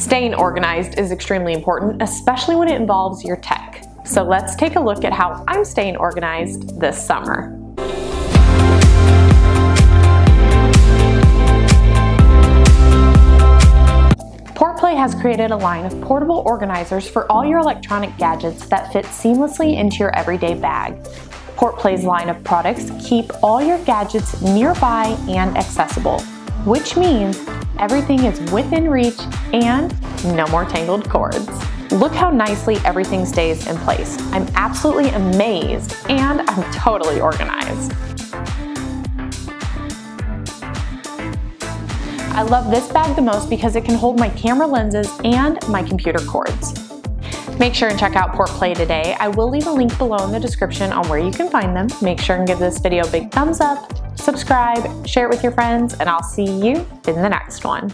Staying organized is extremely important, especially when it involves your tech. So let's take a look at how I'm staying organized this summer. PortPlay has created a line of portable organizers for all your electronic gadgets that fit seamlessly into your everyday bag. PortPlay's line of products keep all your gadgets nearby and accessible, which means everything is within reach and no more tangled cords. Look how nicely everything stays in place. I'm absolutely amazed and I'm totally organized. I love this bag the most because it can hold my camera lenses and my computer cords. Make sure and check out PortPlay today. I will leave a link below in the description on where you can find them. Make sure and give this video a big thumbs up, subscribe, share it with your friends, and I'll see you in the next one.